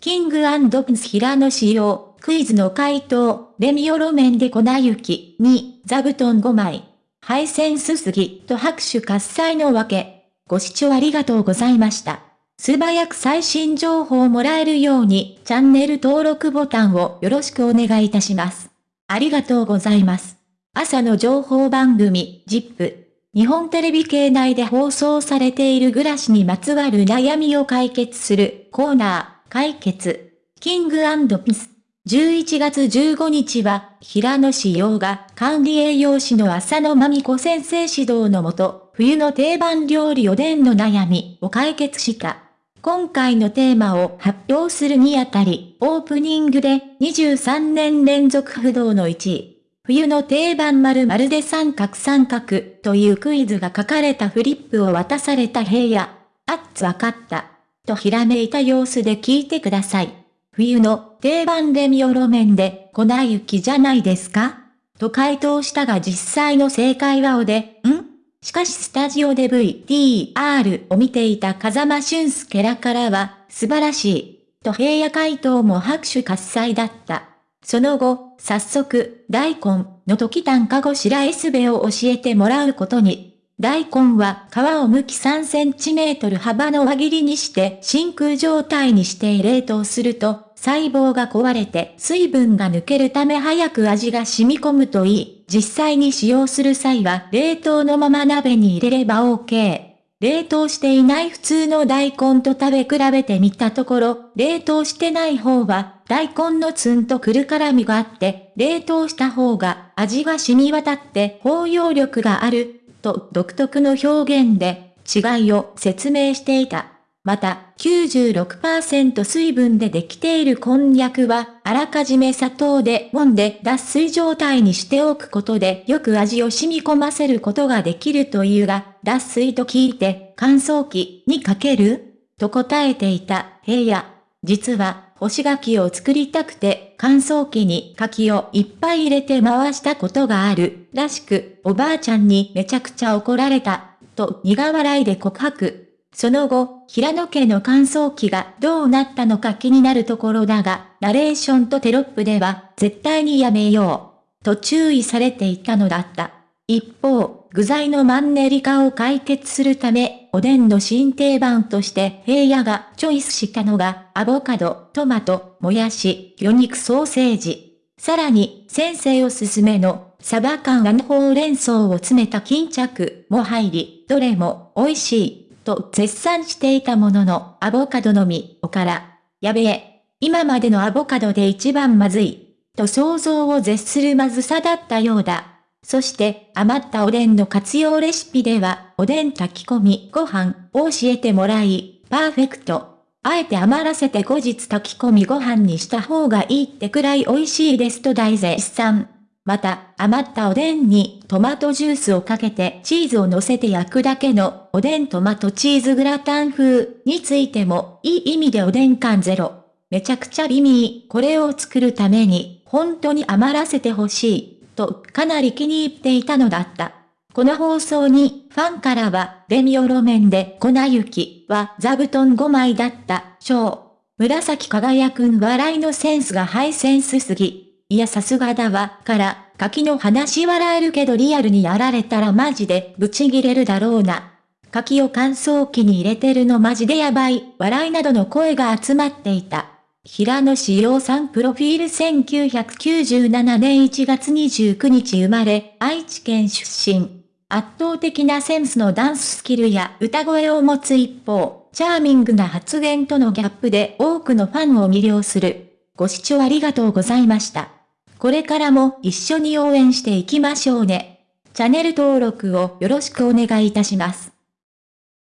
キングプンス平野仕様、クイズの回答、レミオロメンで粉雪、2、座布団5枚。配線すすぎ、と拍手喝采のわけ。ご視聴ありがとうございました。素早く最新情報をもらえるように、チャンネル登録ボタンをよろしくお願いいたします。ありがとうございます。朝の情報番組、ジップ。日本テレビ系内で放送されている暮らしにまつわる悩みを解決するコーナー、解決。キングピス。11月15日は、平野志陽が管理栄養士の浅野真美子先生指導のもと、冬の定番料理おでんの悩みを解決した。今回のテーマを発表するにあたり、オープニングで23年連続不動の1位。冬の定番丸々で三角三角というクイズが書かれたフリップを渡された平野。あっつわかった。とひらめいた様子で聞いてください。冬の定番レミオロメンで粉雪じゃないですか？と回答したが実際の正解はおで、ん？しかしスタジオで VTR を見ていた風間俊介らからは、素晴らしい。と平野回答も拍手喝采だった。その後、早速、大根の時短かごしらえすべを教えてもらうことに。大根は皮を剥き3センチメートル幅の輪切りにして真空状態にして冷凍すると細胞が壊れて水分が抜けるため早く味が染み込むといい、実際に使用する際は冷凍のまま鍋に入れれば OK。冷凍していない普通の大根と食べ比べてみたところ、冷凍してない方は大根のツンとくる辛みがあって、冷凍した方が味が染み渡って包容力がある、と独特の表現で違いを説明していた。また、96%水分でできているこんにゃくは、あらかじめ砂糖で揉んで脱水状態にしておくことでよく味を染み込ませることができるというが、脱水と聞いて乾燥機にかける？と答えていた平野。実は、干し柿を作りたくて乾燥機に柿をいっぱい入れて回したことがあるらしく、おばあちゃんにめちゃくちゃ怒られた、と苦笑いで告白。その後、平野家の乾燥機がどうなったのか気になるところだが、ナレーションとテロップでは絶対にやめよう。と注意されていたのだった。一方、具材のマンネリ化を解決するため、おでんの新定番として平野がチョイスしたのが、アボカド、トマト、もやし、魚肉ソーセージ。さらに、先生おすすめの、サバ缶あんほうれん草を詰めた巾着も入り、どれも美味しい。と絶賛していたものの、アボカドの実おから、やべえ、今までのアボカドで一番まずい、と想像を絶するまずさだったようだ。そして余ったおでんの活用レシピでは、おでん炊き込みご飯を教えてもらい、パーフェクト。あえて余らせて後日炊き込みご飯にした方がいいってくらい美味しいですと大絶賛。また、余ったおでんにトマトジュースをかけてチーズを乗せて焼くだけのおでんトマトチーズグラタン風についてもいい意味でおでん感ゼロ。めちゃくちゃ美味。これを作るために本当に余らせてほしい。とかなり気に入っていたのだった。この放送にファンからはレミオロメンで粉雪は座布団5枚だった。章。紫輝くん笑いのセンスがハイセンスすぎ。いやさすがだわ、から、柿の話笑えるけどリアルにやられたらマジでブチギレるだろうな。柿を乾燥機に入れてるのマジでやばい、笑いなどの声が集まっていた。平野志陽さんプロフィール1997年1月29日生まれ、愛知県出身。圧倒的なセンスのダンススキルや歌声を持つ一方、チャーミングな発言とのギャップで多くのファンを魅了する。ご視聴ありがとうございました。これからも一緒に応援していきましょうね。チャンネル登録をよろしくお願いいたします。